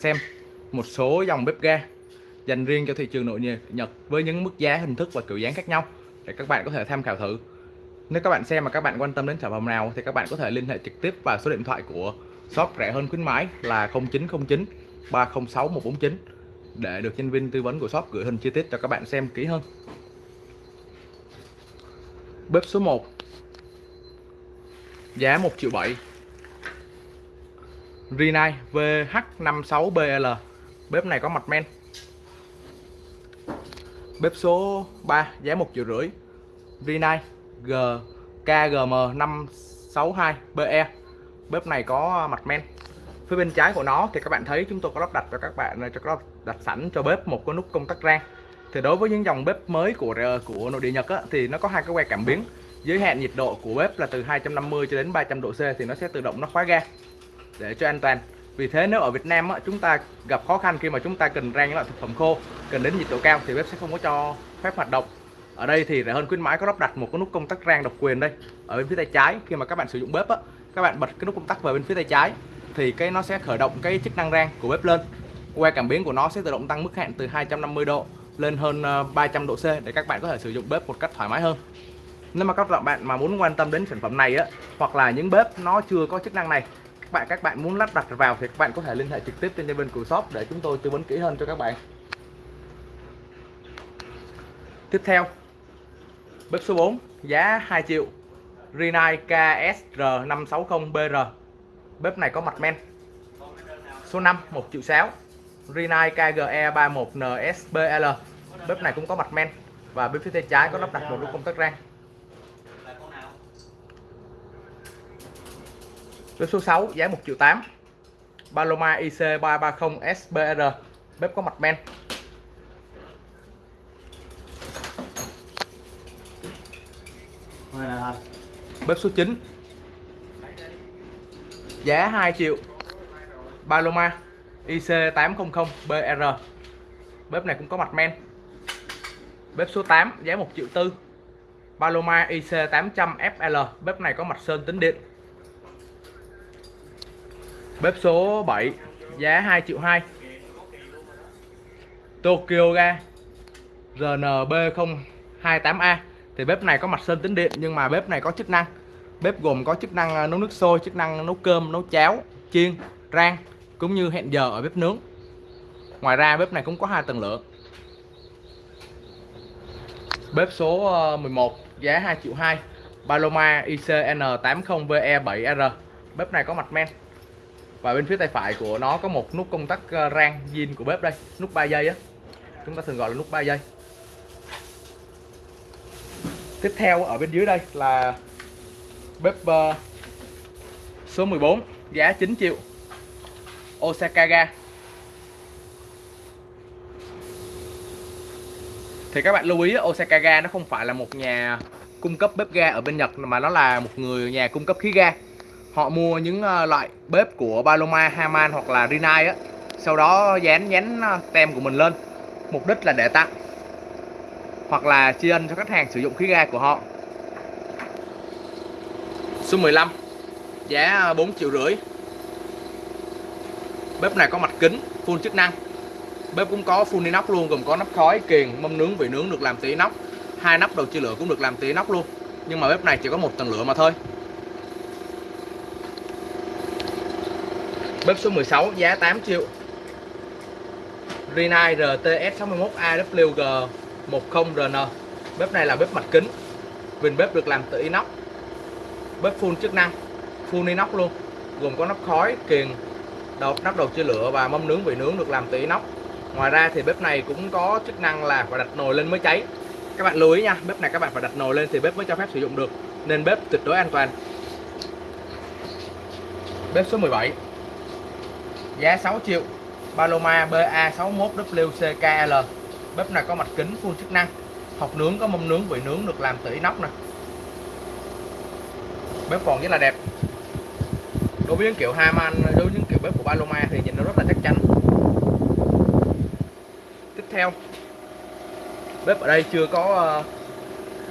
xem, một số dòng bếp ga dành riêng cho thị trường nội Nhật với những mức giá, hình thức và kiểu dáng khác nhau để các bạn có thể tham khảo thử. Nếu các bạn xem mà các bạn quan tâm đến sản phẩm nào thì các bạn có thể liên hệ trực tiếp vào số điện thoại của shop rẻ hơn khuyến mãi là 0909 306 149 để được nhân viên tư vấn của shop gửi hình chi tiết cho các bạn xem kỹ hơn. Bếp số 1 giá 1 triệu 7 Rinnai VH56BL bếp này có mặt men. Bếp số 3 giá 1 triệu rưỡi. Rinnai G KGM 562BE bếp này có mặt men. Phía bên trái của nó thì các bạn thấy chúng tôi có lắp đặt cho các bạn cho các đặt sẵn cho bếp một cái nút công tắc rang. Thì đối với những dòng bếp mới của của nội địa Nhật á, thì nó có hai cái que cảm biến. Giới hạn nhiệt độ của bếp là từ 250 cho đến 300 độ C thì nó sẽ tự động nó khóa ga để cho an toàn. Vì thế nếu ở Việt Nam á, chúng ta gặp khó khăn khi mà chúng ta cần rang những loại thực phẩm khô cần đến nhiệt độ cao thì bếp sẽ không có cho phép hoạt động. Ở đây thì rẻ hơn khuyến mãi có lắp đặt một cái nút công tắc rang độc quyền đây ở bên phía tay trái. Khi mà các bạn sử dụng bếp á, các bạn bật cái nút công tắc vào bên phía tay trái thì cái nó sẽ khởi động cái chức năng rang của bếp lên. Que cảm biến của nó sẽ tự động tăng mức hạn từ 250 độ lên hơn ờ, 300 độ C để các bạn có thể sử dụng bếp một cách thoải mái hơn. Nếu mà các bạn mà muốn quan tâm đến sản phẩm này á hoặc là những bếp nó chưa có chức năng này các bạn các bạn muốn lắp đặt vào thì các bạn có thể liên hệ trực tiếp trên bên của shop để chúng tôi tư vấn kỹ hơn cho các bạn. Tiếp theo, bếp số 4 giá 2 triệu Rinnai KSR 560BR bếp này có mặt men. Số 5 1 triệu 6 Rinnai KGE 31NSBL bếp này cũng có mặt men và bên phía tay trái có lắp đặt một nút công tắc rang. Bếp số 6 giá 1 triệu 8 Paloma IC330 SBR bếp có mặt men. Bếp số 9 giá 2 triệu. Paloma IC800BR bếp này cũng có mặt men. Bếp số 8 giá 1 triệu tư. Paloma IC800FL bếp này có mặt sơn tính điện bếp số 7 giá 2 triệu 2 Tokyo ga RNB028A thì bếp này có mặt sơn tính điện nhưng mà bếp này có chức năng. Bếp gồm có chức năng ờ, nấu nước sôi, chức năng nấu cơm, nấu cháo, chiên, rang, cũng như hẹn giờ ở bếp nướng. Ngoài ra bếp này cũng có hai tầng lửa. Bếp số ờ, 11 giá 2 triệu 2 Paloma ICN80VE7R bếp này có mặt men và bên phía tay phải của nó có một nút công tắc ờ, rang zin của bếp đây nút 3 giây á. Chúng ta thường gọi là nút 3 giây tiếp theo ở bên dưới đây là bếp uh, số 14 giá 9 triệu. Osaka ga. Thì các bạn lưu ý Osaka ga nó không phải là một nhà cung cấp bếp ga ở bên Nhật mà nó là một người nhà cung cấp khí ga họ mua những ờ, loại bếp của Paloma, Haman hoặc là Rinnai á. Sau đó dán dán ờ, tem của mình lên. Mục đích là để tặng. Hoặc là tri ân cho khách hàng sử dụng khí ga của họ. Số 15 giá ờ, 4 triệu rưỡi. Bếp này có mặt kính full chức năng. Bếp cũng có full inox luôn gồm có nắp khói kiềng mâm nướng vị nướng được làm từ inox. Hai nắp đầu chia lửa cũng được làm từ inox luôn. Nhưng mà bếp này chỉ có một tầng lửa mà thôi. Bếp số 16 giá 8 triệu. Rinnai RTS 61AWG 10RN bếp này là bếp mặt kính. Vinh bếp được làm từ inox. Bếp full chức năng, full inox luôn. Gồm có nắp khói, kiềng đầu nắp đầu chia lửa và mâm nướng vị nướng được làm từ inox. Ngoài ra thì bếp này cũng có chức năng là phải đặt nồi lên mới cháy. Các bạn lưu ý nha, bếp này các bạn phải đặt nồi lên thì bếp mới cho phép sử dụng được. Nên bếp tuyệt đối an toàn. Bếp số 17 giá 6 triệu. Paloma BA61WCKL bếp này có mặt kính full chức năng. Học nướng có mâm nướng, vị nướng được làm từ inox nè. Bếp còn rất là đẹp. Đối với những kiểu Haman đối với những kiểu bếp của Paloma thì nhìn nó rất là chắc chắn. Tiếp theo, bếp ở đây chưa có ờ,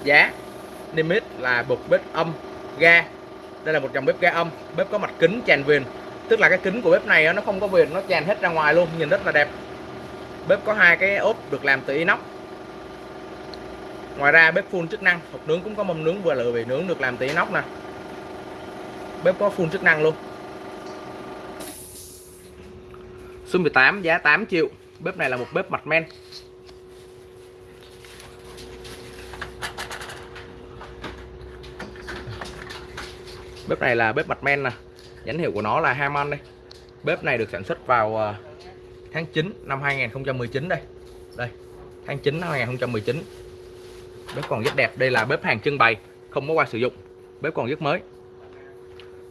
giá. Limit là bục bếp âm, ga. Đây là một dòng bếp ga âm. Bếp có mặt kính tràn viền tức là cái kính của bếp này nó không có viền nó tràn hết ra ngoài luôn, nhìn rất là đẹp. Bếp có hai cái ốp được làm từ inox. Ngoài ra bếp full chức năng, hộp nướng cũng có mâm nướng vừa lửa bị nướng được làm từ inox nè. Bếp có full chức năng luôn. Số 18 giá 8 triệu. Bếp này là một bếp mặt men. Bếp này là bếp mặt men nè nhãn hiệu của nó là Harman đây. Bếp này được sản xuất vào ờ, tháng 9 năm 2019 đây. Đây tháng 9 năm 2019 bếp còn rất đẹp đây là bếp hàng trưng bày không có qua sử dụng. Bếp còn rất mới.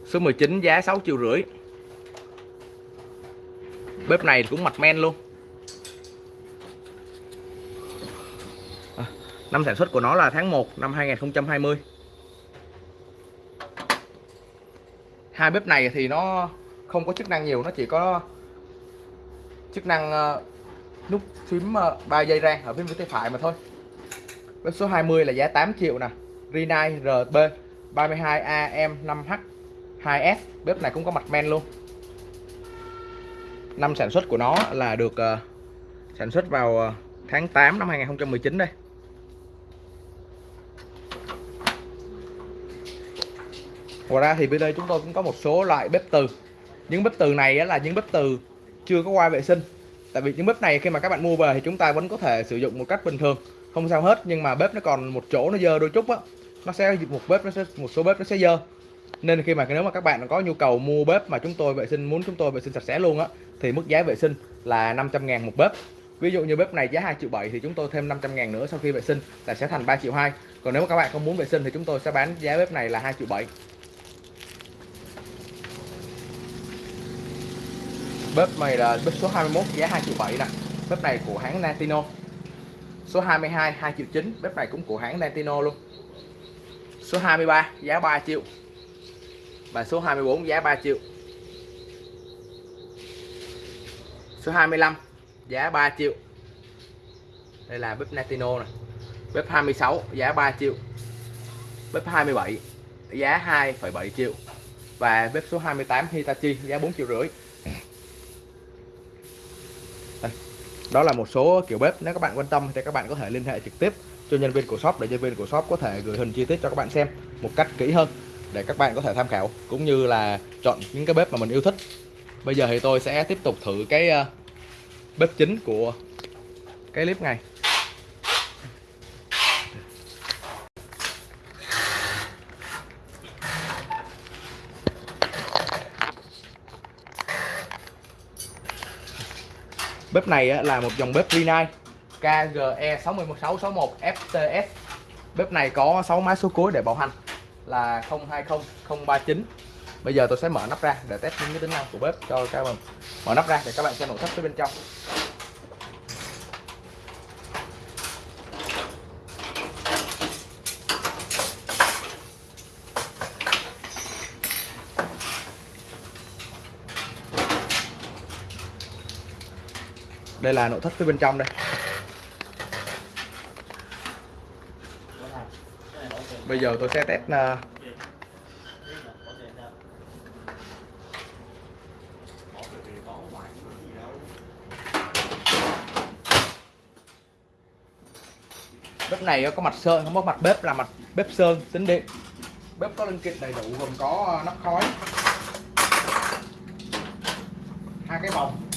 Số 19 giá 6 triệu rưỡi. Bếp này cũng mặt men luôn. À, năm sản xuất của nó là tháng 1 năm 2020 hai bếp này thì nó không có chức năng nhiều nó chỉ có chức năng uh, nút phím ờ, uh, 3 giây rang ở phía bên tay phải mà thôi. Bếp số 20 là giá 8 triệu nè. Rinnai RB 32AM5H 2S bếp này cũng có mặt men luôn. Năm sản xuất của nó là được uh, sản xuất vào uh, tháng 8 năm 2019 đây. Ngoài ra thì bên đây chúng tôi cũng có một số loại bếp từ. Những bếp từ này là những bếp từ chưa có qua vệ sinh. Tại vì những bếp này khi mà các bạn mua về thì chúng ta vẫn có thể sử dụng một cách bình thường. Không sao hết, nhưng mà bếp nó còn một chỗ nó dơ đôi chút á. Nó sẽ một bếp, nó sẽ, một số bếp nó sẽ dơ. Nên khi mà nếu mà các bạn có nhu cầu mua bếp mà chúng tôi vệ sinh, muốn chúng tôi vệ sinh sạch sẽ luôn á, thì mức giá vệ sinh là 500 ngàn một bếp. Ví dụ như bếp này giá 2 triệu 7 thì chúng tôi thêm 500 ngàn nữa sau khi vệ sinh là sẽ thành 3 triệu 2 còn nếu mà các bạn không muốn vệ sinh thì chúng tôi sẽ bán giá bếp này là 2 triệu 7 bếp này là bếp số 21 giá 2 triệu 7 nè. Bếp này của hãng Nantino. Số 22 2 triệu 9 bếp này cũng của hãng Nantino luôn. Số 23 giá 3 triệu. Và số 24 giá 3 triệu. Số 25 giá 3 triệu. Đây là bếp Nantino nè. Bếp 26 giá 3 triệu. Bếp 27 giá 2,7 triệu. Và bếp số 28 Hitachi giá 4 triệu rưỡi. Đó là một số kiểu bếp, nếu các bạn quan tâm thì các bạn có thể liên hệ trực tiếp cho nhân viên của shop để nhân viên của shop có thể gửi hình chi tiết cho các bạn xem một cách kỹ hơn để các bạn có thể tham khảo, cũng như là chọn những cái bếp mà mình yêu thích. Bây giờ thì tôi sẽ tiếp tục thử cái ờ, bếp chính của cái clip này. Bếp này là một dòng bếp Rinnai. KGE 61661 FTS bếp này có 6 mã số cuối để bảo hành, là 020 039 bây giờ tôi sẽ mở nắp ra để test những cái tính năng của bếp cho các bạn. Mở nắp ra để các bạn xem nội thất phía bên trong. Đây là nội thất phía bên trong đây. Bây giờ tôi sẽ test uh, bếp này có mặt sơn không có mặt bếp là mặt bếp sơn tính điện. Bếp có linh kiện đầy đủ gồm có à, nắp khói hai cái vòng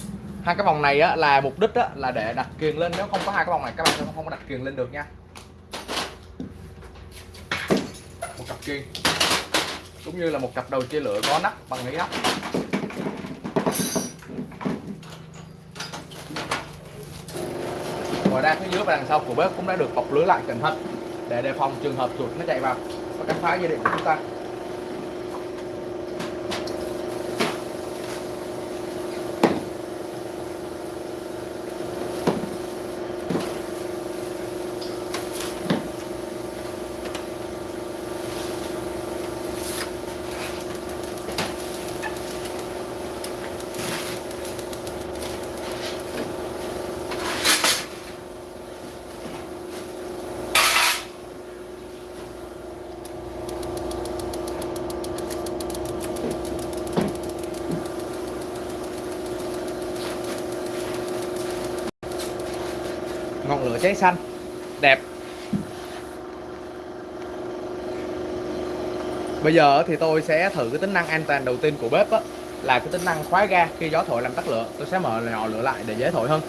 hai cái vòng này á, là mục đích á, là để đặt kiềng lên. Nếu không có hai cái vòng này các bạn sẽ không có đặt kiềng lên được nha. Một cặp kiềng cũng như là một cặp đầu chia lửa có nắp bằng lý áp ngoài ra phía dưới và đằng sau của bếp cũng đã được bọc lưới lại cẩn thận để đề phòng trường hợp chuột nó chạy vào. Và cắt phá dây điện của chúng ta. Cháy xanh. Đẹp. Bây giờ thì tôi sẽ thử cái tính năng an toàn đầu tiên của bếp á, là cái tính năng khóa ga khi gió thổi làm tắt lửa. Tôi sẽ mở nhỏ lửa lại để dễ thổi hơn.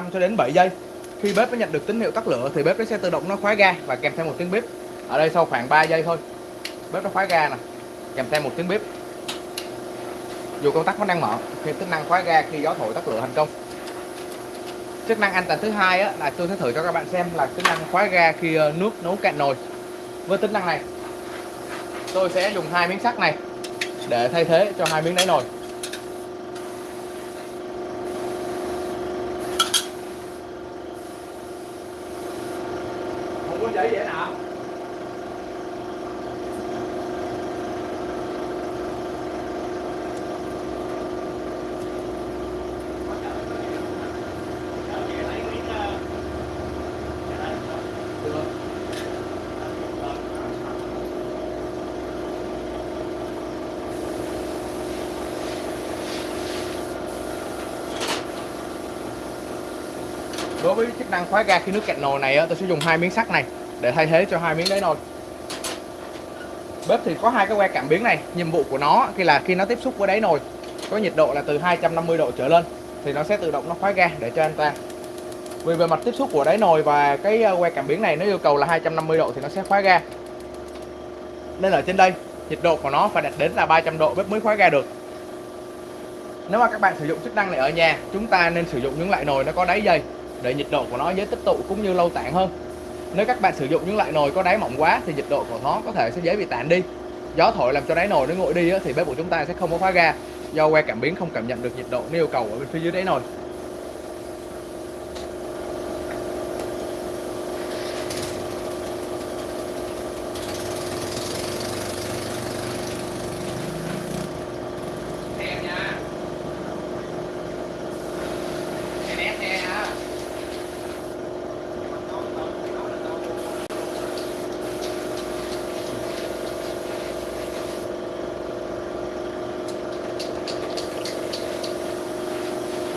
5 cho đến 7 giây. Khi bếp nó nhận được tín hiệu tắt lửa thì bếp nó sẽ tự động nó khóa ga và kèm theo một tiếng bếp ở đây sau khoảng 3 giây thôi. Bếp nó khóa ga nè kèm theo một tiếng bếp dù công tắc vẫn đang mở khi tính năng khóa ga khi gió thổi tắt lửa thành công. Chức năng an toàn thứ hai á, là tôi sẽ thử cho các bạn xem là tính năng khóa ga khi ờ, nước nấu cạn nồi. Với tính năng này tôi sẽ dùng hai miếng sắt này để thay thế cho hai miếng đáy nồi. Đối với chức năng khóa ga khi nước cạn nồi này á, tôi sẽ dùng hai miếng sắt này để thay thế cho hai miếng đáy nồi. Bếp thì có hai cái que cảm biến này nhiệm vụ của nó khi là khi nó tiếp xúc với đáy nồi có nhiệt độ là từ 250 độ trở lên thì nó sẽ tự động nó khóa ga để cho anh ta. vì về mặt tiếp xúc của đáy nồi và cái ờ, que cảm biến này nó yêu cầu là 250 độ thì nó sẽ khóa ga. Nên ở trên đây nhiệt độ của nó phải đạt đến là 300 độ bếp mới khóa ga được. Nếu mà các bạn sử dụng chức năng này ở nhà chúng ta nên sử dụng những loại nồi nó có đáy dày để nhiệt độ của nó dễ tích tụ cũng như lâu tản hơn. Nếu các bạn sử dụng những loại nồi có đáy mỏng quá thì nhiệt độ của nó có thể sẽ dễ bị tản đi. Gió thổi làm cho đáy nồi nó nguội đi thì bếp của chúng ta sẽ không có khóa ga do que cảm biến không cảm nhận được nhiệt độ như yêu cầu ở bên phía dưới đáy nồi.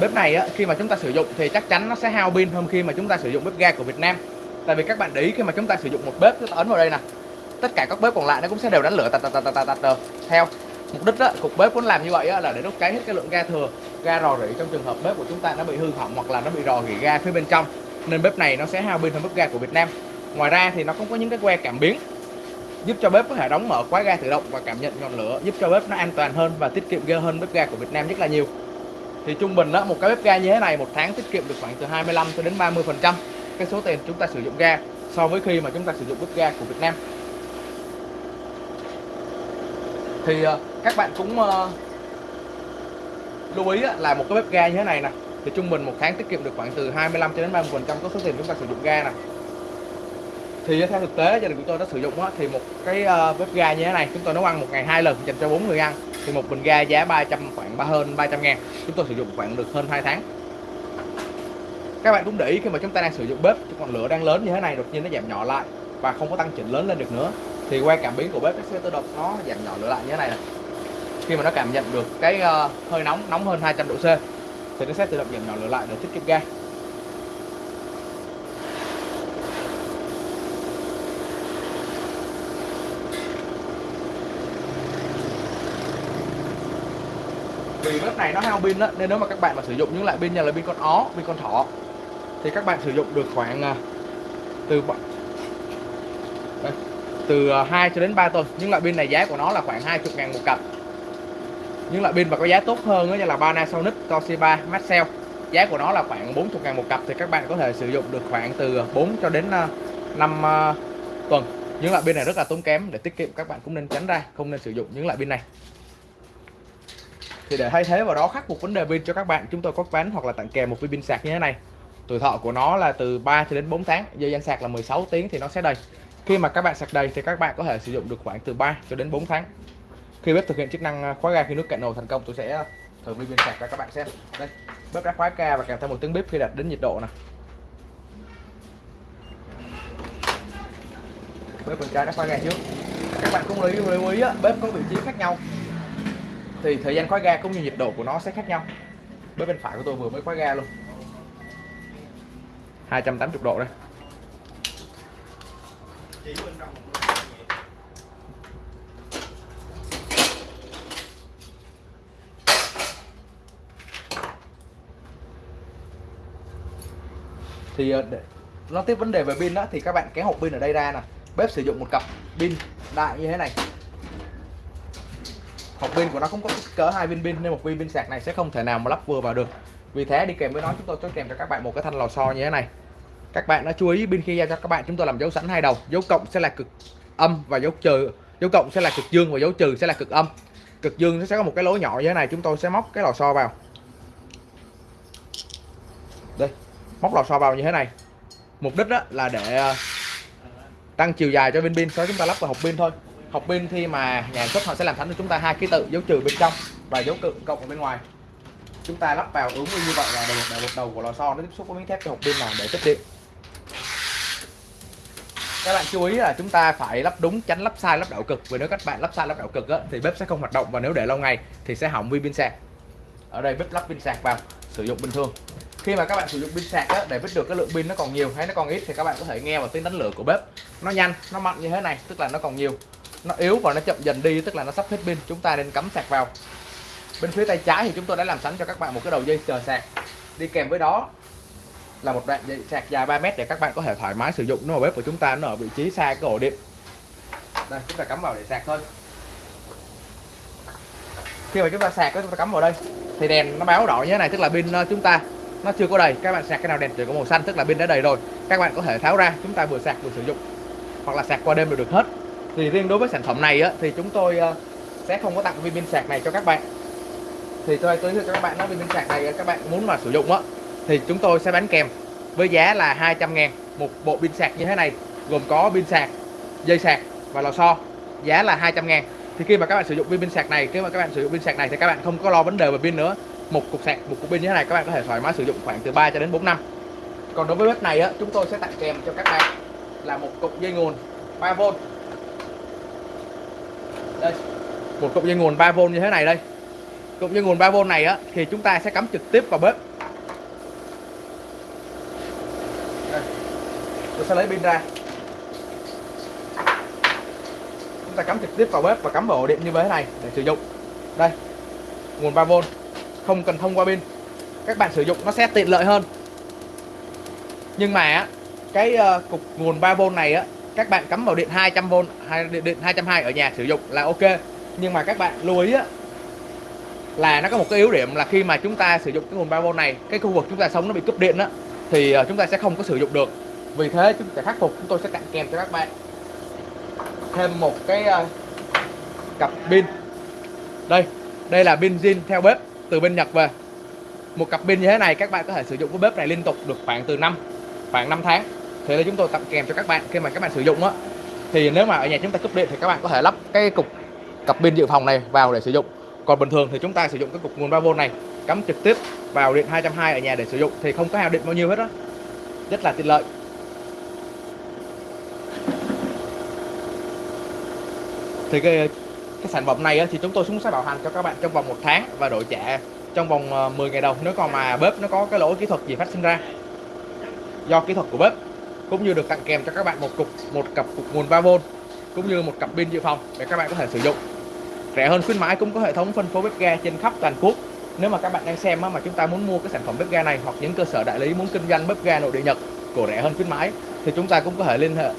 Bếp này á, khi mà chúng ta sử dụng thì chắc chắn nó sẽ hao pin hơn khi mà chúng ta sử dụng bếp ga của Việt Nam. Tại vì các bạn để ý khi mà chúng ta sử dụng một bếp chúng ta ấn vào đây nè. Tất cả các bếp còn lại nó cũng sẽ đều đánh lửa tạt tạt tạt tạt tạt theo mục đích á, cục bếp muốn làm như vậy á, là để đốt cháy hết cái lượng ga thừa ga rò rỉ trong trường hợp bếp của chúng ta nó bị hư hỏng hoặc là nó bị rò rỉ ga phía bên trong nên bếp này nó sẽ hao pin hơn bếp ga của Việt Nam. Ngoài ra thì nó cũng có những cái que cảm biến giúp cho bếp có thể đóng mở khóa ga tự động và cảm nhận ngọn lửa giúp cho bếp nó an toàn hơn và tiết kiệm ga hơn bếp ga của Việt Nam rất là nhiều thì trung bình đó một cái bếp ga như thế này, một tháng tiết kiệm được khoảng từ 25 cho đến 30 phần trăm cái số tiền chúng ta sử dụng ga so với khi mà chúng ta sử dụng bếp ga của Việt Nam. Thì ờ, các bạn cũng ờ, lưu ý là một cái bếp ga như thế này nè, thì trung bình một tháng tiết kiệm được khoảng từ 25 cho đến 30 phần trăm có số tiền chúng ta sử dụng ga nè thì theo thực tế gia đình của tôi đã sử dụng á, thì một cái ờ, bếp ga như thế này chúng tôi nấu ăn một ngày hai lần dành cho bốn người ăn. Thì một bình ga giá 300 khoảng ba hơn 300 ngàn. Chúng tôi sử dụng khoảng được hơn 2 tháng. Các bạn cũng để ý khi mà chúng ta đang sử dụng bếp còn lửa đang lớn như thế này đột nhiên nó giảm nhỏ lại và không có tăng chỉnh lớn lên được nữa. Thì qua cảm biến của bếp nó sẽ tự động nó giảm nhỏ lửa lại như thế này, này khi mà nó cảm nhận được cái uh, hơi nóng nóng hơn 200 độ C thì nó sẽ tự động giảm nhỏ lửa lại để tiết kiệm ga. Vì bếp này nó hao pin đó nên nếu mà các bạn mà sử dụng những loại pin như là pin con ó pin con thỏ thì các bạn sử dụng được khoảng à, từ đây, từ à, 2 cho đến 3 tuần. Những loại pin này giá của nó là khoảng 20 ngàn một cặp. Những loại pin mà có giá tốt hơn đó như là Panasonic, Toshiba, Maxell giá của nó là khoảng 40 ngàn một cặp thì các bạn có thể sử dụng được khoảng từ à, 4 cho đến 5 tuần. Những loại pin này rất là tốn kém để tiết kiệm các bạn cũng nên tránh ra không nên sử dụng những loại pin này thì để thay thế vào đó khắc phục vấn đề pin cho các bạn chúng tôi có bán hoặc là tặng kèm một viên pin sạc như thế này. Tuổi thọ của nó là từ 3 cho đến 4 tháng dây gian sạc là 16 tiếng thì nó sẽ đầy. Khi mà các bạn sạc đầy thì các bạn có thể sử dụng được khoảng từ 3 cho đến 4 tháng. Khi bếp thực hiện chức năng à, khóa ga khi nước cạn nồi thành công tôi sẽ à, thử viên pin sạc cho các bạn xem. Đây bếp đã khóa ga và kèm theo một tiếng bếp khi đạt đến nhiệt độ này bếp bên trái đã khóa ga trước. Các bạn cũng lưu ý, lưu ý á, bếp có vị trí khác nhau thì thời gian khóa ga cũng như nhiệt độ của nó sẽ khác nhau. Bếp bên phải của tôi vừa mới khóa ga luôn. 280 độ đây. Thì ờ, để nó tiếp vấn đề về pin đó thì các bạn kéo hộp pin ở đây ra nè. Bếp sử dụng một cặp pin đại như thế này hộp pin của nó cũng có kích cỡ hai viên pin nên một viên pin sạc này sẽ không thể nào mà lắp vừa vào được. Vì thế đi kèm với nó, chúng tôi cho kèm cho các bạn một cái thanh lò xo như thế này. Các bạn đã chú ý pin khi giao cho các bạn, chúng tôi làm dấu sẵn hai đầu. Dấu cộng sẽ là cực âm và dấu trừ. Dấu cộng sẽ là cực dương và dấu trừ sẽ là cực âm. Cực dương nó sẽ có một cái lỗ nhỏ như thế này, chúng tôi sẽ móc cái lò xo vào. Đây, móc lò xo vào như thế này. Mục đích đó là để ờ, tăng chiều dài cho bên pin. Sau chúng ta lắp vào hộp pin thôi hộp pin khi mà nhà xuất họ sẽ làm sẵn cho chúng ta hai ký tự dấu trừ bên trong và dấu cự cộng ở bên ngoài. Chúng ta lắp vào ứng như vậy là đầu một đầu, đầu của lò xo nó tiếp xúc với miếng thép cho hộp pin này để tích điện các bạn chú ý là chúng ta phải lắp đúng tránh lắp sai lắp đảo cực. Vì nếu các bạn lắp sai lắp đảo cực á, thì bếp sẽ không hoạt động và nếu để lâu ngày thì sẽ hỏng vi pin sạc. Ở đây bếp lắp pin sạc vào sử dụng bình thường. Khi mà các bạn sử dụng pin sạc á, để biết được cái lượng pin nó còn nhiều hay nó còn ít thì các bạn có thể nghe vào tiếng đánh lửa của bếp. Nó nhanh nó mạnh như thế này tức là nó còn nhiều nó yếu và nó chậm dần đi, tức là nó sắp hết pin. Chúng ta nên cắm sạc vào. Bên phía tay trái thì chúng tôi đã làm sẵn cho các bạn một cái đầu dây chờ sạc. Đi kèm với đó là một đoạn dây sạc dài 3 mét để các bạn có thể thoải mái sử dụng. Nó ở bếp của chúng ta nó ở vị trí xa cái ổ điện. Đây, chúng ta cắm vào để sạc thôi. Khi mà chúng ta sạc, chúng ta cắm vào đây, thì đèn nó báo đỏ như thế này, tức là pin ờ, chúng ta nó chưa có đầy. Các bạn sạc cái nào đèn chỉ có màu xanh, tức là pin đã đầy rồi. Các bạn có thể tháo ra, chúng ta vừa sạc vừa sử dụng. Hoặc là sạc qua đêm đều được hết thì riêng đối với sản phẩm này á, thì chúng tôi ờ, sẽ không có tặng viên pin sạc này cho các bạn. Thì tôi giới thiệu cho các bạn nói viên pin sạc này ờ, các bạn muốn mà sử dụng á thì chúng tôi sẽ bán kèm với giá là 200 ngàn một bộ pin sạc như thế này gồm có pin sạc dây sạc và lò xo giá là 200 ngàn. Thì khi mà các bạn sử dụng viên pin sạc này khi mà các bạn sử dụng pin sạc này thì các bạn không có lo vấn đề về pin nữa. Một cục sạc một cục pin như thế này các bạn có thể thoải mái sử dụng khoảng từ 3 cho đến 4 năm. Còn đối với bếp này á chúng tôi sẽ tặng kèm cho các bạn là một cục dây nguồn 3V đây. Một cục dây nguồn 3V như thế này đây. Cục dây nguồn 3V này á, thì chúng ta sẽ cắm trực tiếp vào bếp. Đây. tôi sẽ lấy pin ra. Chúng ta cắm trực tiếp vào bếp và cắm vào ổ điện như thế này để sử dụng. Đây. Nguồn 3V không cần thông qua pin. Các bạn sử dụng nó sẽ tiện lợi hơn. Nhưng mà cái ờ, cục nguồn 3V này á các bạn cắm vào điện 200V hay điện, 220 ở nhà sử dụng là ok. Nhưng mà các bạn lưu ý á là nó có một cái yếu điểm là khi mà chúng ta sử dụng cái nguồn 3V này cái khu vực chúng ta sống nó bị cúp điện á thì ờ, chúng ta sẽ không có sử dụng được. Vì thế chúng ta khắc phục chúng tôi sẽ tặng kèm cho các bạn thêm một cái uh, cặp pin. Đây đây là pin zin theo bếp từ bên Nhật về. Một cặp pin như thế này các bạn có thể sử dụng cái bếp này liên tục được khoảng từ năm khoảng 5 tháng thế là chúng tôi tặng kèm cho các bạn khi mà các bạn sử dụng á. Thì nếu mà ở nhà chúng ta cúp điện thì các bạn có thể lắp cái cục cặp pin dự phòng này vào để sử dụng. Còn bình thường thì chúng ta sử dụng cái cục nguồn 3V này cắm trực tiếp vào điện 220 ở nhà để sử dụng thì không có hao điện bao nhiêu hết đó rất là tiện lợi. Thì cái cái sản phẩm này á, thì chúng tôi cũng sẽ bảo hành cho các bạn trong vòng một tháng và đổi trả trong vòng ờ, 10 ngày đầu. Nếu còn mà bếp nó có cái lỗi kỹ thuật gì phát sinh ra do kỹ thuật của bếp cũng như được tặng kèm cho các bạn một cục, một cặp cục nguồn 3V cũng như một cặp pin dự phòng để các bạn có thể sử dụng rẻ hơn khuyến mãi cũng có hệ thống phân phối bếp ga trên khắp toàn quốc nếu mà các bạn đang xem mà chúng ta muốn mua cái sản phẩm bếp ga này hoặc những cơ sở đại lý muốn kinh doanh bếp ga nội địa Nhật của rẻ hơn khuyến mãi, thì chúng ta cũng có thể liên hệ,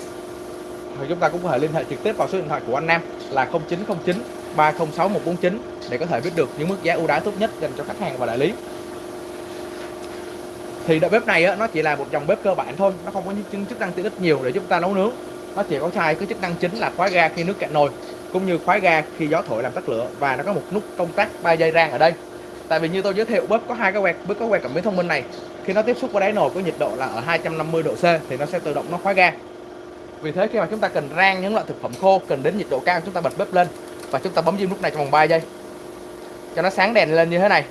thì chúng ta cũng có thể liên hệ trực tiếp vào số điện thoại của anh Nam là 0909 306 149 để có thể biết được những mức giá ưu đãi tốt nhất dành cho khách hàng và đại lý. Thì đợt bếp này á, nó chỉ là một dòng bếp cơ bản thôi, nó không có những chức năng tiện ích nhiều để chúng ta nấu nướng. Nó chỉ có hai cái chức năng chính là khóa ga khi nước cạn nồi cũng như khóa ga khi gió thổi làm tắt lửa và nó có một nút công tắc 3 giây rang ở đây. Tại vì như tôi giới thiệu bếp có hai cái quẹt bếp có quẹt cảm biến thông minh này. Khi nó tiếp xúc với đáy nồi có nhiệt độ là ở 250 độ C thì nó sẽ tự động nó khóa ga. Vì thế khi mà chúng ta cần rang những loại thực phẩm khô cần đến nhiệt độ cao chúng ta bật bếp lên và chúng ta bấm diêm nút này trong vòng 3 giây. Cho nó sáng đèn lên như thế này.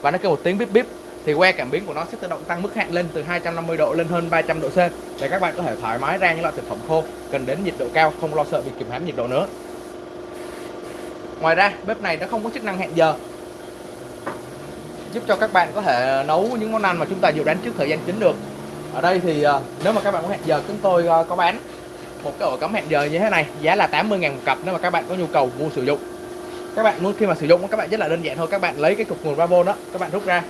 Và nó kêu một tiếng bíp bíp thì que cảm biến của nó sẽ tự động tăng mức hạn lên từ 250 độ lên hơn 300 độ C để các bạn có thể thoải mái rang những loại thực phẩm khô, cần đến nhiệt độ cao, không lo sợ bị kìm hãm nhiệt độ nữa. Ngoài ra, bếp này nó không có chức năng hẹn giờ. Giúp cho các bạn có thể nấu những món ăn mà chúng ta dự đoán trước thời gian chính được. Ở đây thì à, nếu mà các bạn muốn hẹn giờ, chúng tôi à, có bán một cái ổ cắm hẹn giờ như thế này, giá là 80 ngàn một cặp nếu mà các bạn có nhu cầu mua sử dụng. Các bạn muốn khi mà sử dụng, các bạn rất là đơn giản thôi, các bạn lấy cái cục nguồn ba đó, các bạn rút ra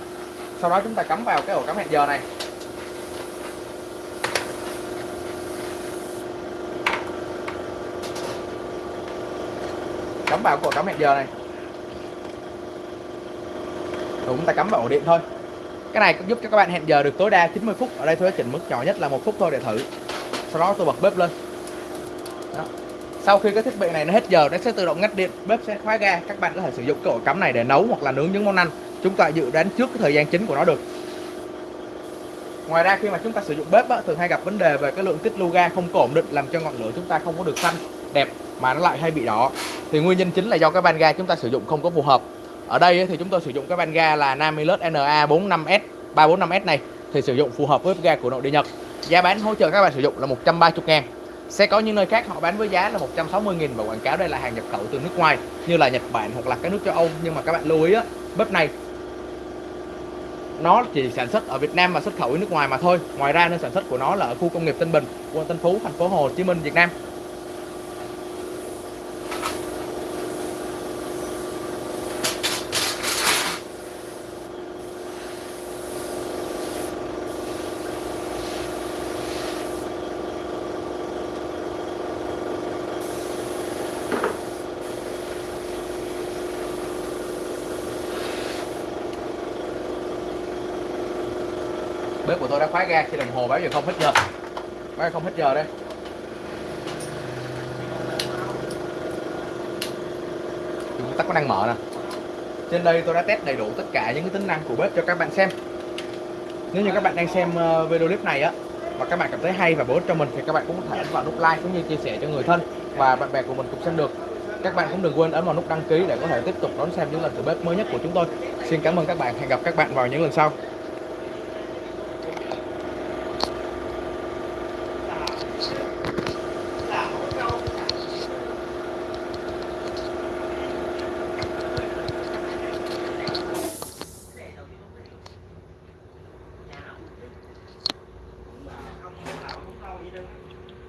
sau đó chúng ta cắm vào cái ổ cắm hẹn giờ này. Cắm vào cái ổ cắm hẹn giờ này. Rồi chúng ta cắm vào ổ điện thôi. Cái này cũng giúp cho các bạn hẹn giờ được tối đa 90 phút. Ở đây tôi đã chỉnh mức nhỏ nhất là một phút thôi để thử. Sau đó tôi bật bếp lên. Đó. sau khi cái thiết bị này nó hết giờ, nó sẽ tự động ngắt điện. Bếp sẽ khóa ga. Các bạn có thể sử dụng cái ổ cắm này để nấu hoặc là nướng những món ăn chúng ta dự đoán trước cái thời gian chính của nó được. Ngoài ra khi mà chúng ta sử dụng bếp á, thường hay gặp vấn đề về cái lượng tích lưu ga không có ổn định làm cho ngọn lửa chúng ta không có được xanh đẹp mà nó lại hay bị đỏ. Thì nguyên nhân chính là do cái van ga chúng ta sử dụng không có phù hợp. Ở đây thì chúng tôi sử dụng cái van ga là Namilus NA 45S 345S này thì sử dụng phù hợp với ga của nội địa Nhật. Giá bán hỗ trợ các bạn sử dụng là 130 ngàn. Sẽ có những nơi khác họ bán với giá là 160 nghìn và quảng cáo đây là hàng nhập khẩu từ nước ngoài như là Nhật Bản hoặc là các nước châu Âu. Nhưng mà các bạn lưu ý á bếp này nó chỉ sản xuất ở Việt Nam và xuất khẩu đi nước ngoài mà thôi. Ngoài ra, nơi sản xuất của nó là ở khu công nghiệp Tân Bình, quận Tân Phú, thành phố Hồ Chí Minh, Việt Nam. Tôi đã khóa ga khi đồng hồ báo giờ không hết giờ. Báo giờ không hết giờ đây. Chúng tắt có năng mở nè. Trên đây tôi đã test đầy đủ tất cả những cái tính năng của bếp cho các bạn xem. Nếu như các bạn đang xem ờ, video clip này á và các bạn cảm thấy hay và bổ ích cho mình thì các bạn cũng có thể ấn vào nút like cũng như chia sẻ cho người thân và bạn bè của mình cùng xem được. Các bạn cũng đừng quên ấn vào nút đăng ký để có thể tiếp tục đón xem những lần thử bếp mới nhất của chúng tôi. Xin cảm ơn các bạn. Hẹn gặp các bạn vào những lần sau.